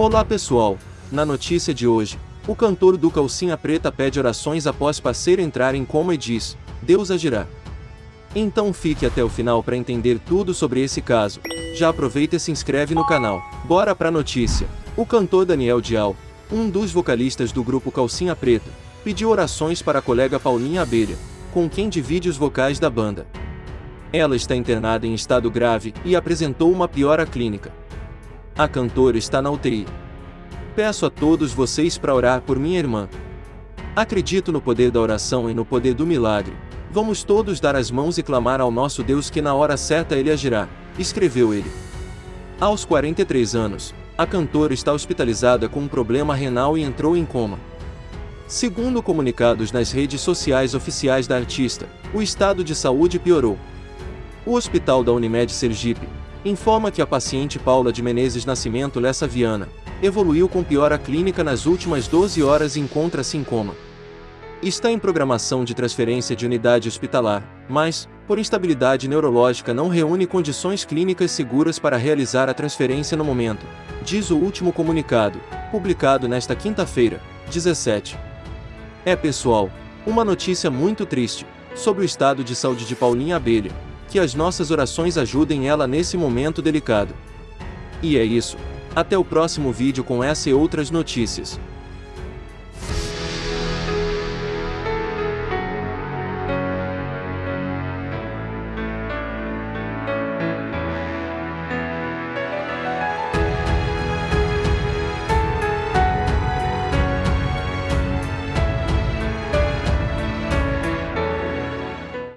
Olá pessoal, na notícia de hoje, o cantor do Calcinha Preta pede orações após parceiro entrar em coma e diz, Deus agirá. Então fique até o final para entender tudo sobre esse caso. Já aproveita e se inscreve no canal. Bora pra notícia. O cantor Daniel Dial, um dos vocalistas do grupo Calcinha Preta, pediu orações para a colega Paulinha Abelha, com quem divide os vocais da banda. Ela está internada em estado grave e apresentou uma piora clínica. A cantora está na UTI. Peço a todos vocês para orar por minha irmã. Acredito no poder da oração e no poder do milagre. Vamos todos dar as mãos e clamar ao nosso Deus que na hora certa ele agirá, escreveu ele. Aos 43 anos, a cantora está hospitalizada com um problema renal e entrou em coma. Segundo comunicados nas redes sociais oficiais da artista, o estado de saúde piorou. O hospital da Unimed Sergipe informa que a paciente Paula de Menezes Nascimento Lessa Viana evoluiu com piora clínica nas últimas 12 horas e encontra-se em coma. Está em programação de transferência de unidade hospitalar, mas, por instabilidade neurológica não reúne condições clínicas seguras para realizar a transferência no momento, diz o último comunicado, publicado nesta quinta-feira, 17. É pessoal, uma notícia muito triste, sobre o estado de saúde de Paulinha Abelha, que as nossas orações ajudem ela nesse momento delicado. E é isso. Até o próximo vídeo com essa e outras notícias.